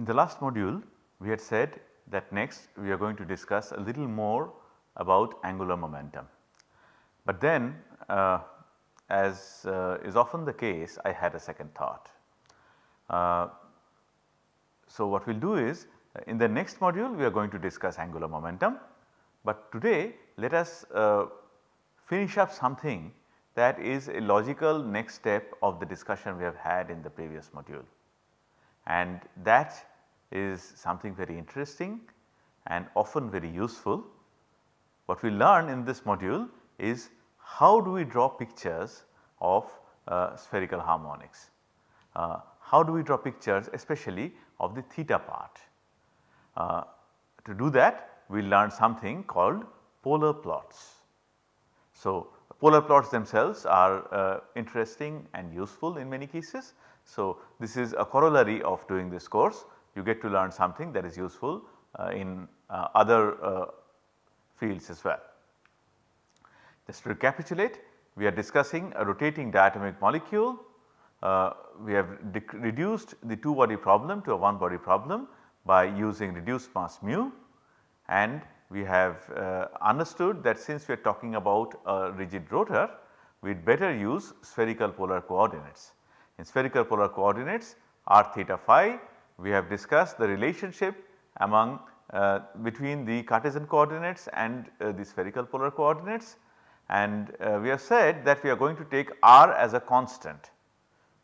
in the last module we had said that next we are going to discuss a little more about angular momentum. But then uh, as uh, is often the case I had a second thought. Uh, so what we will do is in the next module we are going to discuss angular momentum, but today let us uh, finish up something that is a logical next step of the discussion we have had in the previous module. And that is something very interesting and often very useful. What we learn in this module is how do we draw pictures of uh, spherical harmonics. Uh, how do we draw pictures especially of the theta part. Uh, to do that we learn something called polar plots. So, polar plots themselves are uh, interesting and useful in many cases. So, this is a corollary of doing this course you get to learn something that is useful uh, in uh, other uh, fields as well. Just to recapitulate we are discussing a rotating diatomic molecule. Uh, we have reduced the 2 body problem to a 1 body problem by using reduced mass mu and we have uh, understood that since we are talking about a rigid rotor we would better use spherical polar coordinates. In spherical polar coordinates r theta phi we have discussed the relationship among uh, between the Cartesian coordinates and uh, the spherical polar coordinates and uh, we have said that we are going to take r as a constant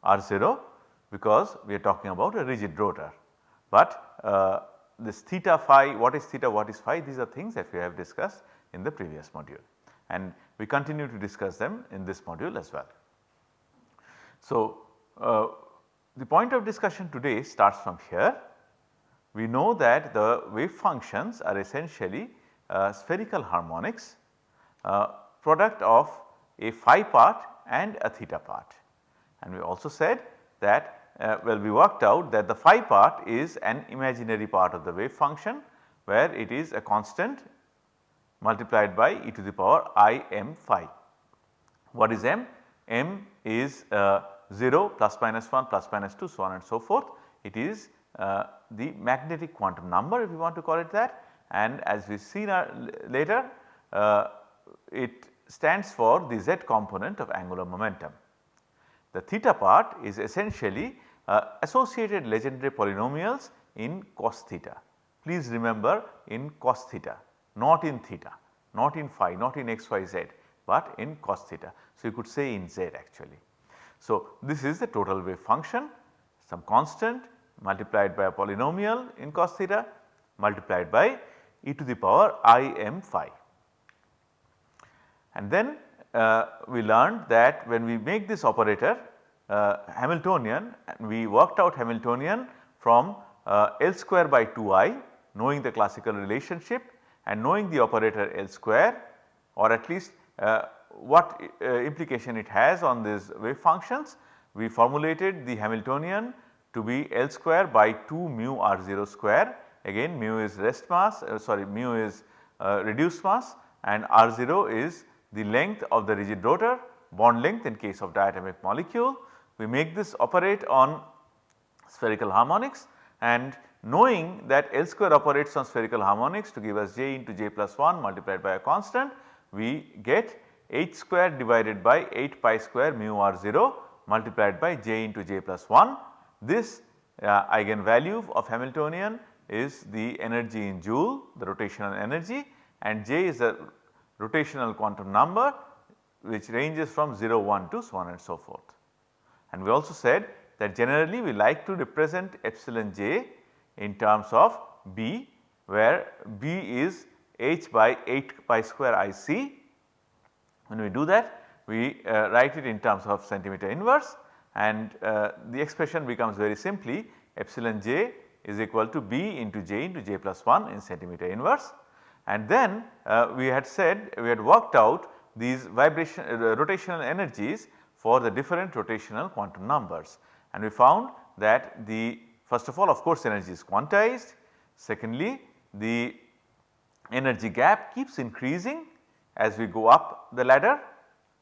r0 because we are talking about a rigid rotor. But uh, this theta phi what is theta what is phi these are things that we have discussed in the previous module and we continue to discuss them in this module as well. So, uh, the point of discussion today starts from here. We know that the wave functions are essentially uh, spherical harmonics uh, product of a phi part and a theta part. And we also said that uh, well we worked out that the phi part is an imaginary part of the wave function where it is a constant multiplied by e to the power i m phi. What is m? m is uh, 0 plus minus 1 plus minus 2 so on and so forth. It is uh, the magnetic quantum number if you want to call it that and as we see later uh, it stands for the z component of angular momentum. The theta part is essentially uh, associated Legendre polynomials in cos theta. Please remember in cos theta not in theta, not in phi, not in x, y, z but in cos theta. So, you could say in z actually. So, this is the total wave function some constant multiplied by a polynomial in cos theta multiplied by e to the power i m phi. And then uh, we learned that when we make this operator uh, Hamiltonian we worked out Hamiltonian from uh, L square by 2i knowing the classical relationship and knowing the operator L square or at least uh, what uh, implication it has on these wave functions. We formulated the Hamiltonian to be L square by 2 mu r 0 square again mu is rest mass uh, sorry mu is reduced mass and r 0 is the length of the rigid rotor bond length in case of diatomic molecule. We make this operate on spherical harmonics and knowing that L square operates on spherical harmonics to give us j into j plus 1 multiplied by a constant we get h square divided by 8 pi square mu r 0 multiplied by j into j plus 1. This uh, eigenvalue of Hamiltonian is the energy in joule the rotational energy and j is the rotational quantum number which ranges from 0 1 to so on and so forth. And we also said that generally we like to represent epsilon j in terms of b where b is h by 8 pi square i c. When we do that we uh, write it in terms of centimeter inverse and uh, the expression becomes very simply epsilon j is equal to b into j into j plus 1 in centimeter inverse. And then uh, we had said we had worked out these vibration uh, rotational energies for the different rotational quantum numbers. And we found that the first of all of course energy is quantized, secondly the energy gap keeps increasing as we go up the ladder,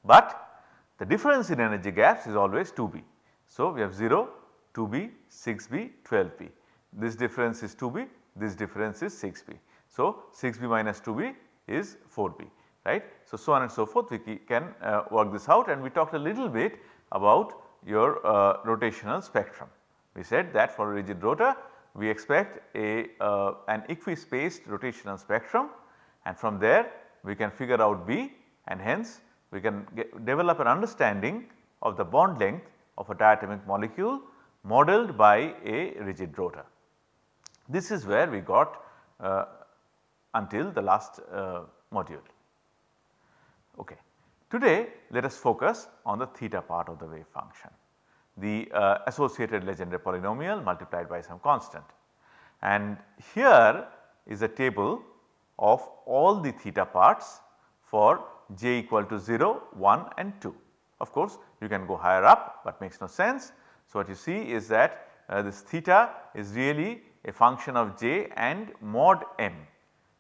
but the difference in energy gaps is always 2b. So, we have 0, 2b, 6b, 12b. this difference is 2b, this difference is 6b. So, 6b minus 2b is 4b right. So, so on and so forth we can uh, work this out and we talked a little bit about your uh, rotational spectrum. We said that for a rigid rotor we expect a uh, an equispaced rotational spectrum and from there we can figure out B and hence we can get, develop an understanding of the bond length of a diatomic molecule modeled by a rigid rotor. This is where we got uh, until the last uh, module. Okay. Today let us focus on the theta part of the wave function, the uh, associated Legendre polynomial multiplied by some constant. And here is a table of all the theta parts for j equal to 0, 1 and 2. Of course, you can go higher up but makes no sense. So, what you see is that uh, this theta is really a function of j and mod m.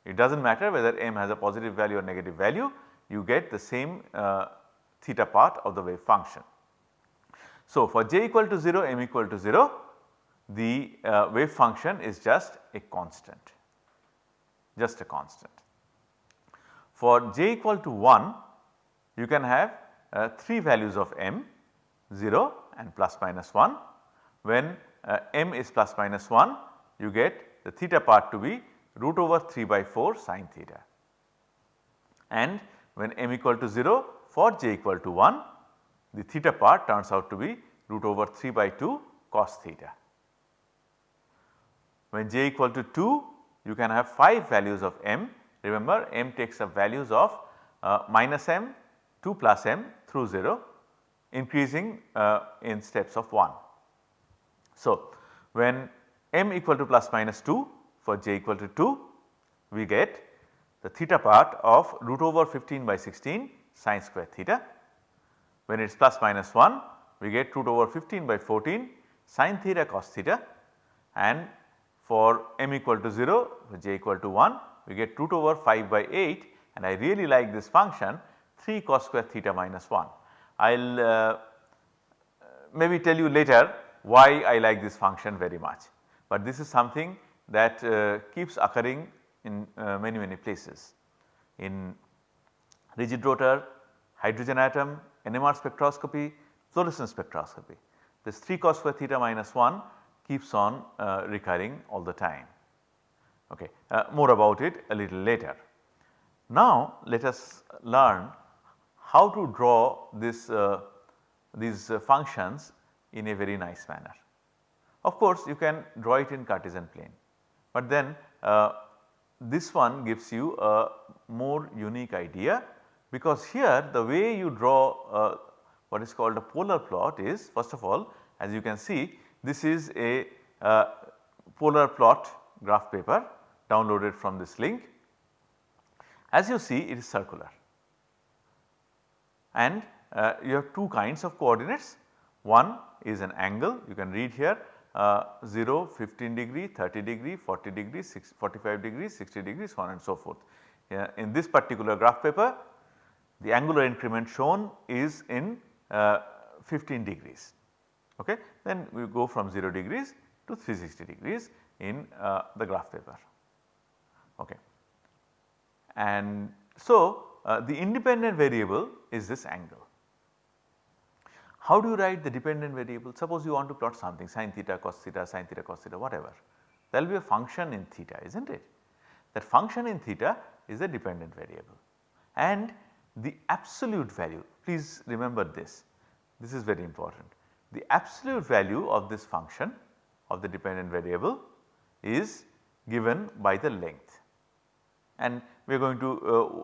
It does not matter whether m has a positive value or negative value, you get the same uh, theta part of the wave function. So, for j equal to 0, m equal to 0, the uh, wave function is just a constant, just a constant. For j equal to 1, you can have uh, 3 values of m 0 and plus minus 1. When uh, m is plus minus 1, you get the theta part to be root over 3 by 4 sine theta. And when m equal to 0 for j equal to 1 the theta part turns out to be root over 3 by 2 cos theta. When j equal to 2 you can have 5 values of m remember m takes up values of uh, minus m 2 plus m through 0 increasing uh, in steps of 1. So, when m equal to plus minus 2 for j equal to 2 we get the theta part of root over 15 by 16 sine square theta. When it is plus minus 1 we get root over 15 by 14 sine theta cos theta and for m equal to 0 for j equal to 1 we get root over 5 by 8 and I really like this function 3 cos square theta minus 1. I will uh, maybe tell you later why I like this function very much, but this is something that uh, keeps occurring in uh, many many places. In rigid rotor, hydrogen atom, NMR spectroscopy, fluorescence spectroscopy. This 3 cos square theta minus 1 keeps on uh, recurring all the time. Okay. Uh, more about it a little later. Now let us learn how to draw this uh, these uh, functions in a very nice manner. Of course, you can draw it in Cartesian plane, but then uh, this one gives you a more unique idea because here the way you draw uh, what is called a polar plot is first of all as you can see this is a uh, polar plot graph paper downloaded from this link. As you see it is circular and uh, you have two kinds of coordinates one is an angle you can read here uh, 0, 15 degree, 30 degree, 40 degree, 45 degree, 60 degrees so on and so forth. Uh, in this particular graph paper the angular increment shown is in uh, 15 degrees okay. Then we go from 0 degrees to 360 degrees in uh, the graph paper okay. And so uh, the independent variable is this angle how do you write the dependent variable? Suppose you want to plot something sin theta cos theta sin theta cos theta whatever. There will be a function in theta is not it? That function in theta is a dependent variable and the absolute value please remember this, this is very important. The absolute value of this function of the dependent variable is given by the length and we are going to uh,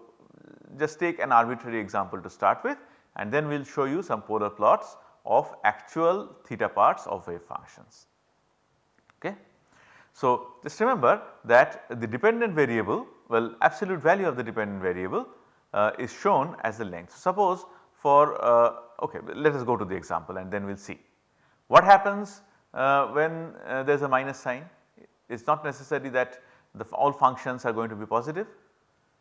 just take an arbitrary example to start with and then we will show you some polar plots of actual theta parts of wave functions. Okay. So, just remember that the dependent variable well absolute value of the dependent variable uh, is shown as the length. Suppose for uh, okay let us go to the example and then we will see. What happens uh, when uh, there is a minus sign? It is not necessary that the all functions are going to be positive.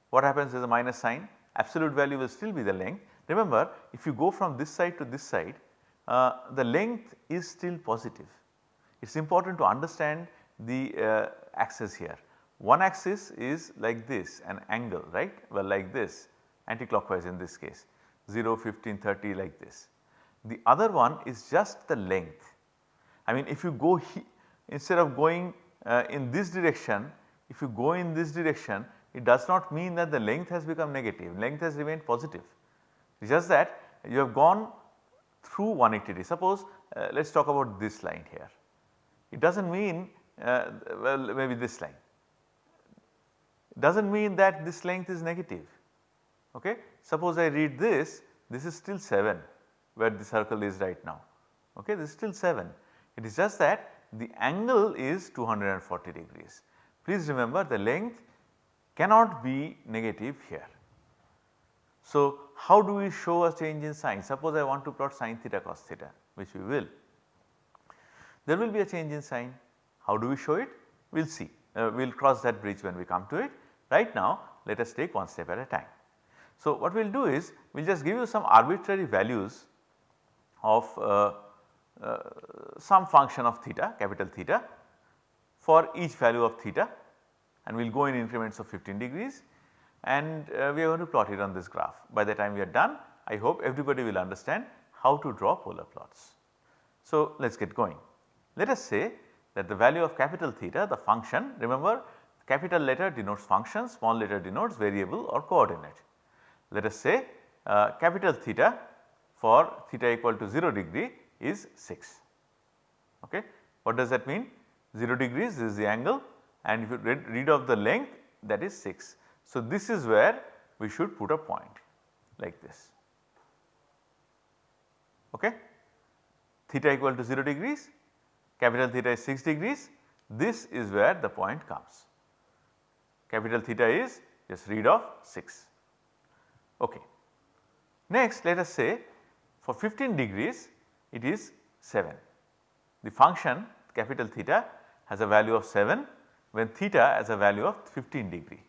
What happens is a minus sign absolute value will still be the length Remember if you go from this side to this side uh, the length is still positive. It is important to understand the uh, axis here. One axis is like this an angle right well like this anticlockwise in this case 0, 15, 30 like this. The other one is just the length. I mean if you go instead of going uh, in this direction if you go in this direction it does not mean that the length has become negative length has remained positive. It's just that you have gone through 180 degree. Suppose uh, let us talk about this line here. It does not mean uh, well maybe this line. Does not mean that this length is negative. Okay. Suppose I read this, this is still 7 where the circle is right now. Okay. This is still 7. It is just that the angle is 240 degrees. Please remember the length cannot be negative here. So, how do we show a change in sign? Suppose I want to plot sin theta cos theta which we will. There will be a change in sign. How do we show it? We will see. Uh, we will cross that bridge when we come to it. Right now let us take one step at a time. So, what we will do is we will just give you some arbitrary values of uh, uh, some function of theta capital theta for each value of theta and we will go in increments of 15 degrees and uh, we are going to plot it on this graph. By the time we are done I hope everybody will understand how to draw polar plots. So, let us get going. Let us say that the value of capital theta the function remember capital letter denotes function small letter denotes variable or coordinate. Let us say uh, capital theta for theta equal to 0 degree is 6. Okay. What does that mean? 0 degrees is the angle and if you read, read off the length that is 6. So, this is where we should put a point like this. Okay. Theta equal to 0 degrees, capital theta is 6 degrees, this is where the point comes. Capital theta is just read off 6. Okay. Next let us say for 15 degrees it is 7. The function capital theta has a value of 7 when theta has a value of 15 degree.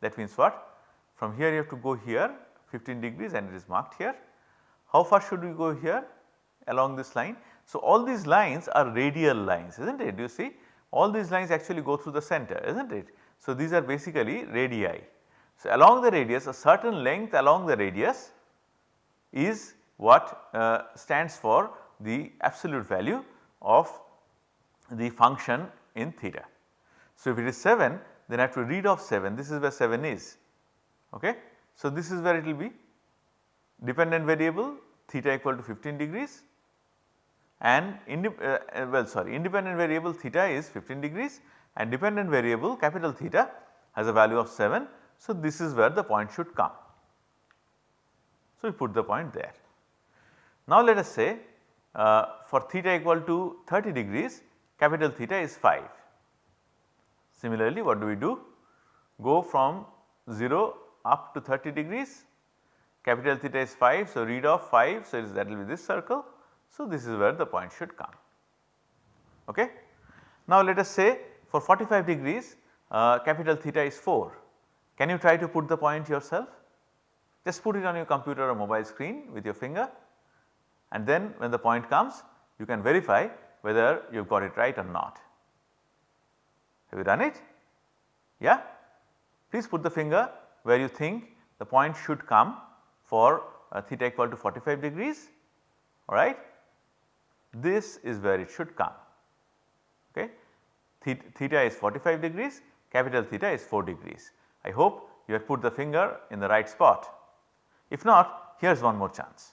That means what? From here you have to go here 15 degrees and it is marked here. How far should we go here along this line? So, all these lines are radial lines is not it? Do you see? All these lines actually go through the center is not it? So, these are basically radii. So, along the radius a certain length along the radius is what uh, stands for the absolute value of the function in theta. So, if it is 7 then I have to read off 7 this is where 7 is. Okay. So, this is where it will be dependent variable theta equal to 15 degrees and uh, uh, well sorry independent variable theta is 15 degrees and dependent variable capital theta has a value of 7. So, this is where the point should come. So, we put the point there. Now, let us say uh, for theta equal to 30 degrees capital theta is 5. Similarly, what do we do? Go from 0 up to 30 degrees capital theta is 5. So, read off 5 so that will be this circle. So, this is where the point should come. Okay. Now, let us say for 45 degrees uh, capital theta is 4. Can you try to put the point yourself? Just put it on your computer or mobile screen with your finger and then when the point comes you can verify whether you have got it right or not. Have you done it? Yeah? Please put the finger where you think the point should come for uh, theta equal to 45 degrees alright. This is where it should come okay. Theta is 45 degrees capital theta is 4 degrees. I hope you have put the finger in the right spot. If not here is one more chance.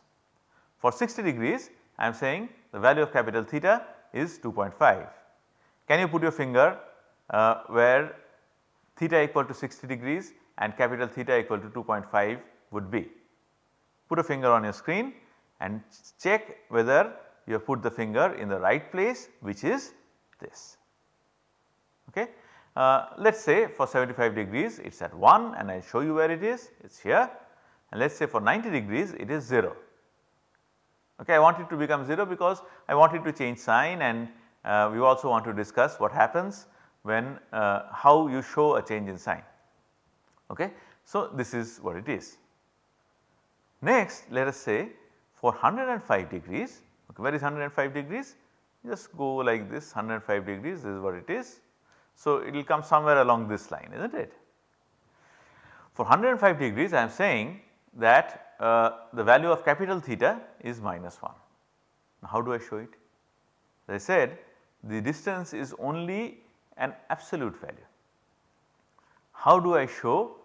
For 60 degrees I am saying the value of capital theta is 2.5. Can you put your finger uh, where theta equal to 60 degrees and capital theta equal to 2.5 would be? Put a finger on your screen and check whether you have put the finger in the right place which is this. Okay. Uh, let us say for 75 degrees it is at 1 and I show you where it is, it is here and let us say for 90 degrees it is 0. Okay, I want it to become 0 because I want it to change sign and uh, we also want to discuss what happens when uh, how you show a change in sign. Okay. So, this is what it is. Next let us say for 105 degrees, okay, where is 105 degrees? Just go like this 105 degrees this is what it is. So, it will come somewhere along this line is not it. For 105 degrees I am saying that uh, the value of capital theta is minus 1. Now, how do I show it? As I said the distance is only an absolute value. How do I show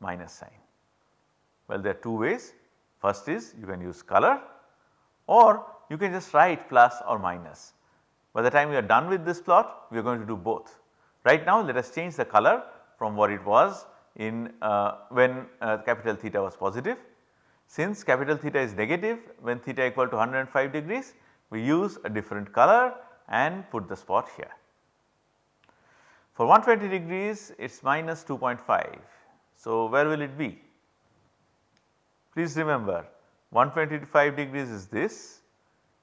minus sign? Well, there are two ways. First is you can use color or you can just write plus or minus. By the time we are done with this plot, we are going to do both. Right now let us change the color from what it was in uh, when uh, capital theta was positive. Since capital theta is negative when theta equal to 105 degrees, we use a different color and put the spot here. For 120 degrees it is minus 2.5. So, where will it be? Please remember 125 degrees is this,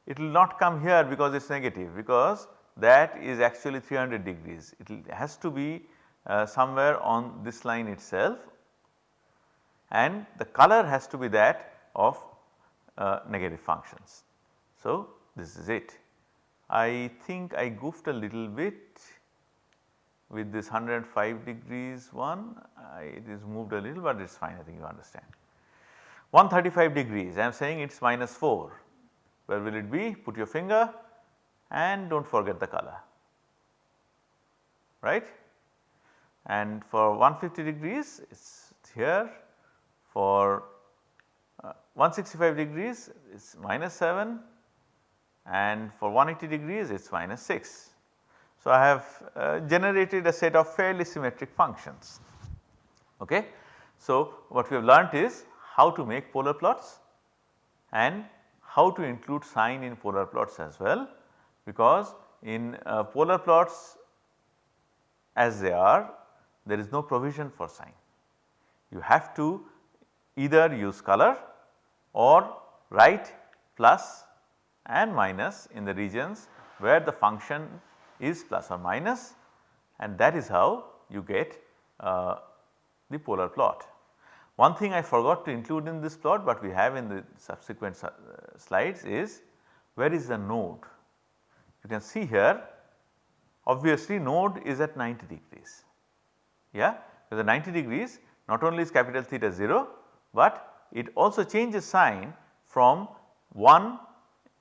it will not come here because it is negative because that is actually 300 degrees. It has to be uh, somewhere on this line itself and the color has to be that of uh, negative functions. So, this is it. I think I goofed a little bit with this 105 degrees one, I, it is moved a little but it is fine I think you understand. 135 degrees I am saying it is minus 4, where will it be? Put your finger and do not forget the color, right. And for 150 degrees it is here, for uh, 165 degrees it is minus 7 and for 180 degrees it is minus 6. So, I have uh, generated a set of fairly symmetric functions. Okay. So, what we have learnt is how to make polar plots and how to include sign in polar plots as well because in uh, polar plots as they are there is no provision for sign. You have to either use color or write plus and minus in the regions where the function is plus or minus and that is how you get uh, the polar plot. One thing I forgot to include in this plot but we have in the subsequent uh, slides is where is the node. You can see here obviously node is at 90 degrees. Yeah, with the 90 degrees not only is capital theta 0 but it also changes sign from 1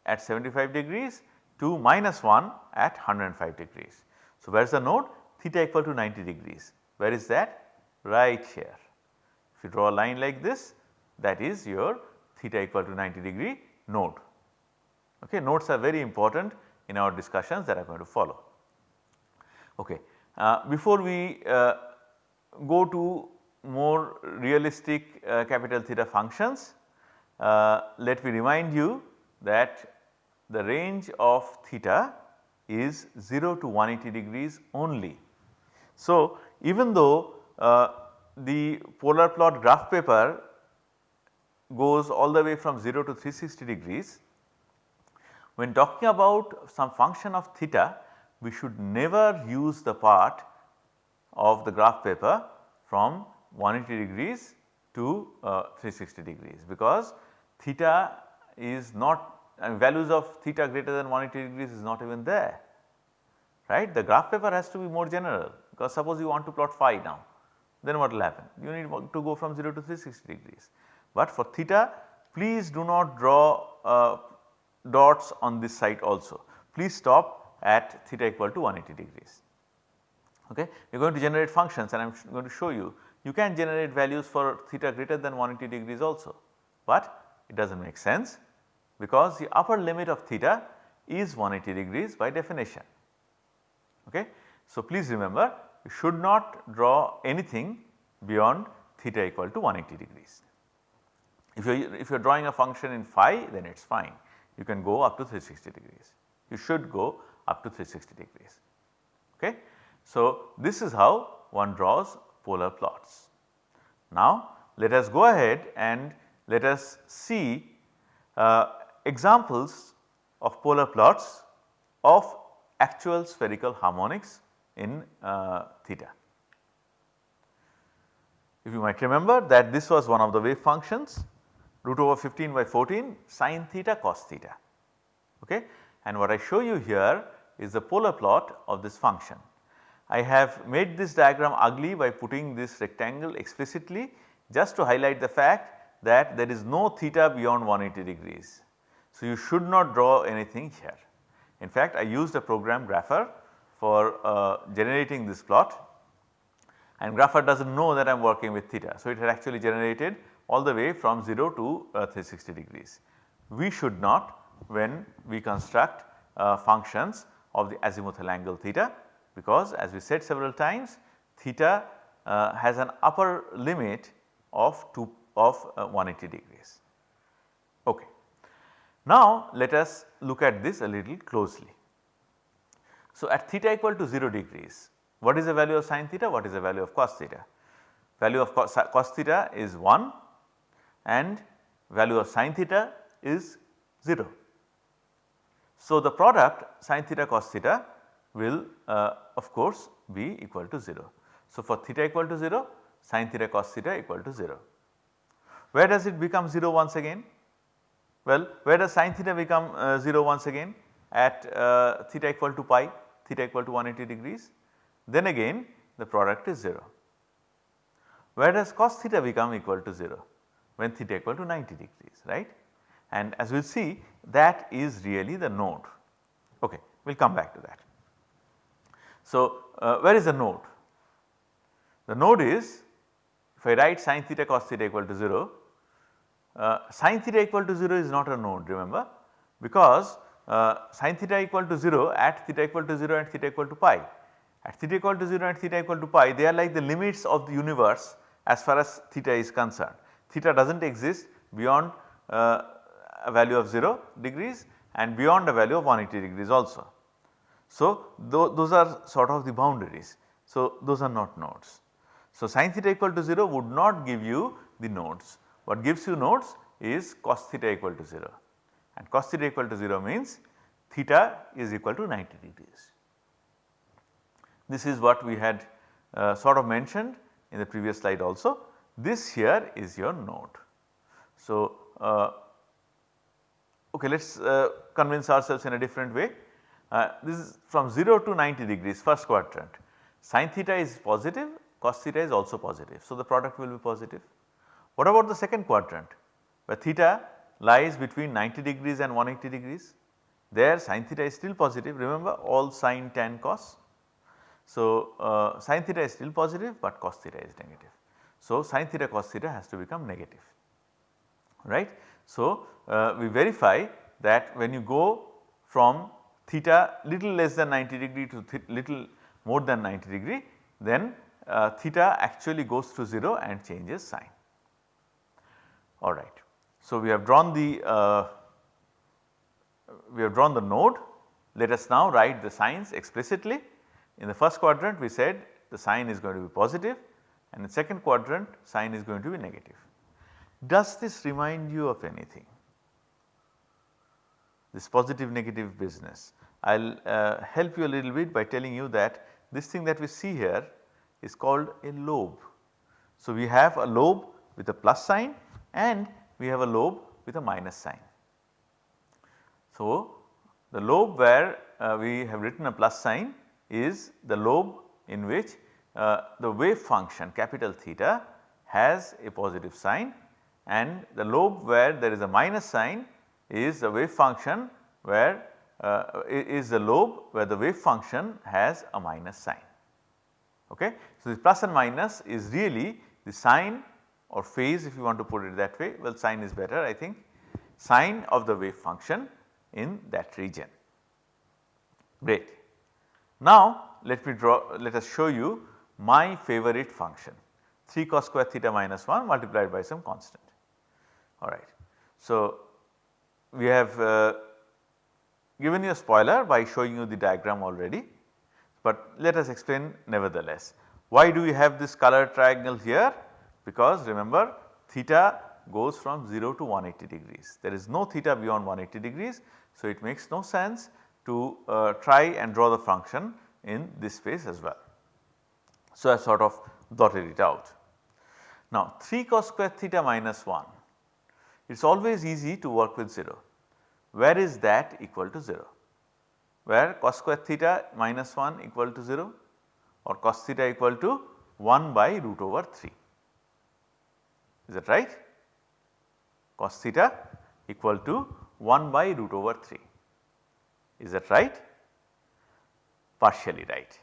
at 75 degrees to minus 1 at 105 degrees. So, where is the node? Theta equal to 90 degrees. Where is that? Right here. If you draw a line like this that is your theta equal to 90 degree node. Okay, nodes are very important in our discussions that are going to follow. Okay. Uh, before we uh, go to more realistic uh, capital theta functions, uh, let me remind you that the range of theta is 0 to 180 degrees only. So, even though uh, the polar plot graph paper goes all the way from 0 to 360 degrees, when talking about some function of theta we should never use the part of the graph paper from 180 degrees to uh, 360 degrees because theta is not values of theta greater than 180 degrees is not even there right. The graph paper has to be more general because suppose you want to plot phi now then what will happen you need to go from 0 to 360 degrees. But for theta please do not draw uh, dots on this side also please stop at theta equal to 180 degrees. Okay. We are going to generate functions and I am going to show you you can generate values for theta greater than 180 degrees also, but it does not make sense because the upper limit of theta is 180 degrees by definition. Okay. So, please remember you should not draw anything beyond theta equal to 180 degrees. If you are if you are drawing a function in phi then it is fine you can go up to 360 degrees you should go up to 360 degrees. Okay. So, this is how one draws polar plots. Now, let us go ahead and let us see uh, examples of polar plots of actual spherical harmonics in uh, theta. If you might remember that this was one of the wave functions root over 15 by 14 sine theta cos theta. Okay? And what I show you here is the polar plot of this function. I have made this diagram ugly by putting this rectangle explicitly just to highlight the fact that there is no theta beyond 180 degrees. So, you should not draw anything here. In fact, I used a program Grapher for uh, generating this plot and Grapher does not know that I am working with theta. So, it had actually generated all the way from 0 to uh, 360 degrees. We should not when we construct uh, functions of the azimuthal angle theta because as we said several times theta uh, has an upper limit of 2 of uh, 180 degrees. Okay. Now let us look at this a little closely. So at theta equal to 0 degrees what is the value of sin theta what is the value of cos theta? Value of cos, cos theta is 1 and value of sin theta is 0. So the product sin theta cos theta will uh, of course be equal to 0. So for theta equal to 0 sin theta cos theta equal to 0. Where does it become 0 once again? Well, where does sin theta become uh, 0 once again? At uh, theta equal to pi, theta equal to 180 degrees. Then again the product is 0. Where does cos theta become equal to 0? When theta equal to 90 degrees, right? And as we will see that is really the node. Okay, we will come back to that. So, uh, where is the node? The node is if I write sin theta cos theta equal to 0 uh, sin theta equal to 0 is not a node remember because uh, sin theta equal to 0 at theta equal to 0 and theta equal to pi. At theta equal to 0 and theta equal to pi they are like the limits of the universe as far as theta is concerned. Theta does not exist beyond uh, a value of 0 degrees and beyond a value of 180 degrees also. So, th those are sort of the boundaries. So, those are not nodes. So, sin theta equal to 0 would not give you the nodes. What gives you nodes is cos theta equal to 0 and cos theta equal to 0 means theta is equal to 90 degrees. This is what we had uh, sort of mentioned in the previous slide also. This here is your node. So, uh, okay let us uh, convince ourselves in a different way. Uh, this is from 0 to 90 degrees first quadrant sin theta is positive cos theta is also positive. So, the product will be positive. What about the second quadrant where theta lies between 90 degrees and 180 degrees there sin theta is still positive remember all sin tan cos. So, uh, sin theta is still positive but cos theta is negative. So, sin theta cos theta has to become negative right. So, uh, we verify that when you go from theta little less than 90 degree to little more than 90 degree then uh, theta actually goes to 0 and changes sign. Alright. So, we have drawn the uh, we have drawn the node let us now write the signs explicitly. In the first quadrant we said the sign is going to be positive and the second quadrant sign is going to be negative. Does this remind you of anything? This positive negative business. I will uh, help you a little bit by telling you that this thing that we see here is called a lobe. So, we have a lobe with a plus sign and we have a lobe with a minus sign. So, the lobe where uh, we have written a plus sign is the lobe in which uh, the wave function capital theta has a positive sign and the lobe where there is a minus sign is the wave function where uh, is the lobe where the wave function has a minus sign. Okay. So, this plus and minus is really the sign or phase if you want to put it that way well sign is better I think sign of the wave function in that region. Great. Now let me draw let us show you my favorite function 3 cos square theta minus 1 multiplied by some constant alright. So we have uh, given you a spoiler by showing you the diagram already, but let us explain nevertheless. Why do we have this color triangle here? Because remember theta goes from 0 to 180 degrees. There is no theta beyond 180 degrees. So, it makes no sense to uh, try and draw the function in this space as well. So, I sort of dotted it out. Now 3 cos square theta minus 1 it is always easy to work with 0 where is that equal to 0? Where cos square theta minus 1 equal to 0 or cos theta equal to 1 by root over 3. Is that right? Cos theta equal to 1 by root over 3. Is that right? Partially right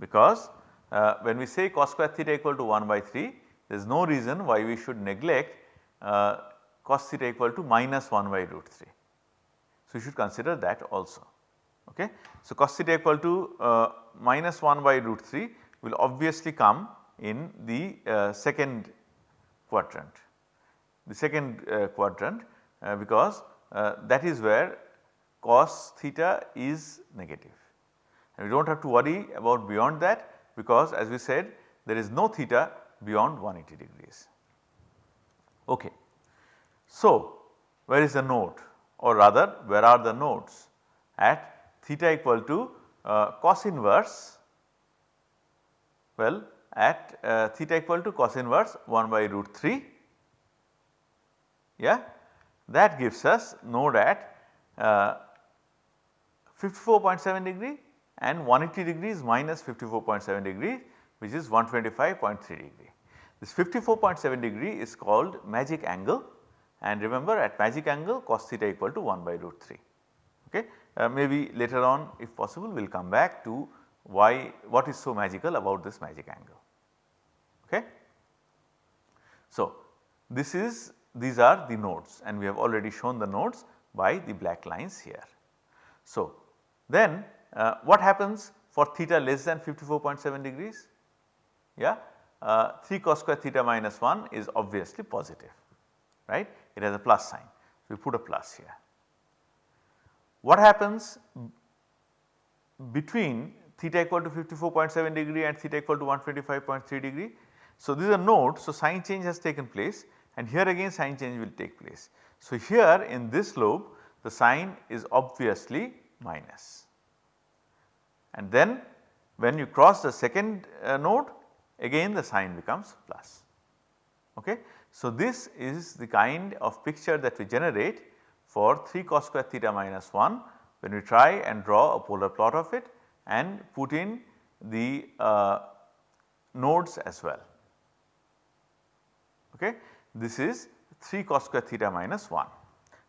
because uh, when we say cos square theta equal to 1 by 3 there is no reason why we should neglect uh, cos theta equal to minus 1 by root 3. So, you should consider that also. Okay. So, cos theta equal to uh, minus 1 by root 3 will obviously come in the uh, second quadrant, the second uh, quadrant uh, because that is where cos theta is negative and we do not have to worry about beyond that because as we said there is no theta beyond 180 degrees. Okay. So, where is the node or rather where are the nodes at theta equal to uh, cos inverse well at uh, theta equal to cos inverse 1 by root 3 yeah that gives us node at uh, 54.7 degree and 180 degrees minus 54.7 degree which is 125.3 degree. This 54.7 degree is called magic angle and remember at magic angle cos theta equal to 1 by root 3. Okay. Uh, maybe later on if possible we will come back to why what is so magical about this magic angle. Okay. So, this is these are the nodes and we have already shown the nodes by the black lines here. So, then uh, what happens for theta less than 54.7 degrees? Yeah, uh, 3 cos square theta minus 1 is obviously positive right it has a plus sign. So, we put a plus here. What happens between theta equal to 54.7 degree and theta equal to 125.3 degree? So, these are nodes so sign change has taken place and here again sign change will take place. So, here in this lobe the sign is obviously minus and then when you cross the second uh, node again the sign becomes plus. Okay. So, this is the kind of picture that we generate for 3 cos square theta minus 1 when we try and draw a polar plot of it and put in the uh, nodes as well. Okay. This is 3 cos square theta minus 1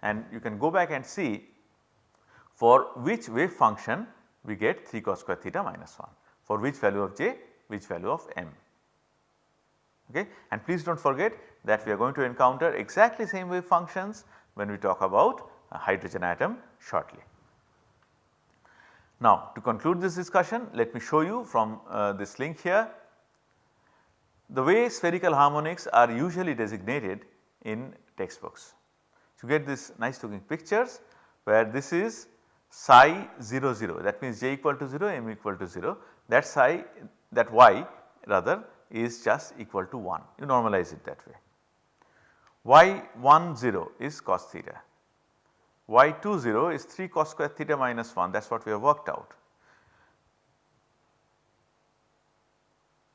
and you can go back and see for which wave function we get 3 cos square theta minus 1 for which value of j which value of m. Okay. And please do not forget that we are going to encounter exactly same wave functions when we talk about a hydrogen atom shortly. Now to conclude this discussion let me show you from uh, this link here the way spherical harmonics are usually designated in textbooks. So, you get this nice looking pictures where this is psi 0 0 that means j equal to 0 m equal to 0 that psi that y rather is just equal to 1 you normalize it that way. y 1 0 is cos theta, y 2 0 is 3 cos square theta minus 1 that is what we have worked out.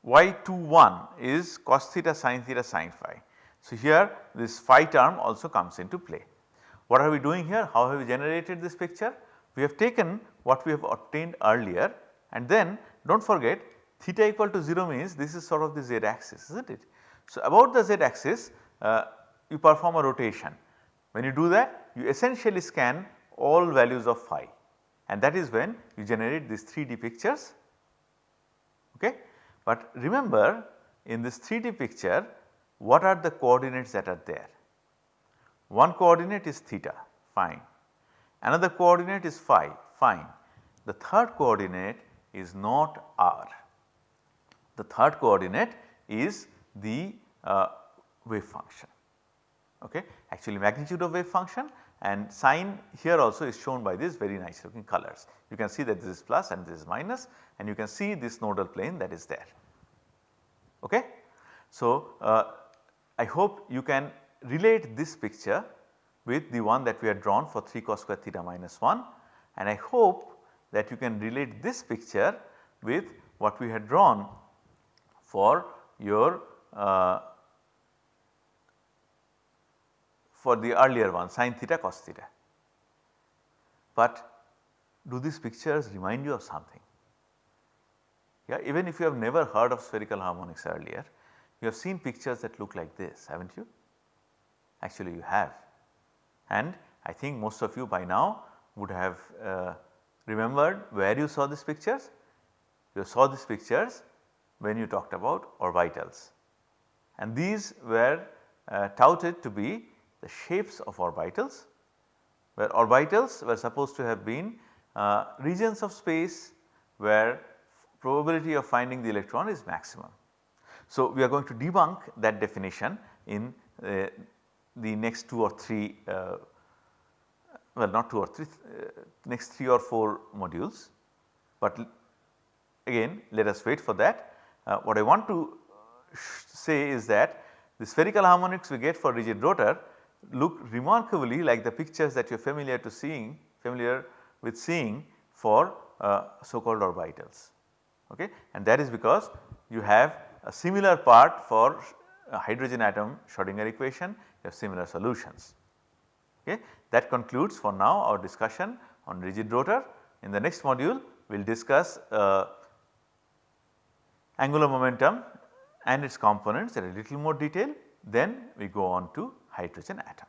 y 2 1 is cos theta sin theta sin phi. So, here this phi term also comes into play. What are we doing here? How have we generated this picture? We have taken what we have obtained earlier and then do not forget theta equal to 0 means this is sort of the z axis is not it. So, about the z axis uh, you perform a rotation. When you do that you essentially scan all values of phi and that is when you generate these 3D pictures. Okay. But remember in this 3D picture what are the coordinates that are there? One coordinate is theta fine, another coordinate is phi fine, the third coordinate is not r. The third coordinate is the uh, wave function okay actually magnitude of wave function and sign here also is shown by these very nice looking colors. You can see that this is plus and this is minus and you can see this nodal plane that is there. Okay. So, uh, I hope you can relate this picture with the one that we had drawn for 3 cos square theta minus 1 and I hope that you can relate this picture with what we had drawn for your uh, for the earlier one sin theta cos theta. But do these pictures remind you of something? Yeah, even if you have never heard of spherical harmonics earlier, you have seen pictures that look like this have not you? Actually you have and I think most of you by now would have uh, remembered where you saw these pictures. You saw these pictures when you talked about orbitals and these were uh, touted to be the shapes of orbitals where orbitals were supposed to have been uh, regions of space where probability of finding the electron is maximum. So, we are going to debunk that definition in uh, the next 2 or 3 uh, well not 2 or 3 uh, next 3 or 4 modules, but again let us wait for that. Uh, what I want to say is that the spherical harmonics we get for rigid rotor look remarkably like the pictures that you are familiar to seeing familiar with seeing for uh, so called orbitals. Okay? And that is because you have a similar part for hydrogen atom Schrodinger equation have similar solutions okay. That concludes for now our discussion on rigid rotor. In the next module we will discuss uh, angular momentum and its components in a little more detail then we go on to hydrogen atom.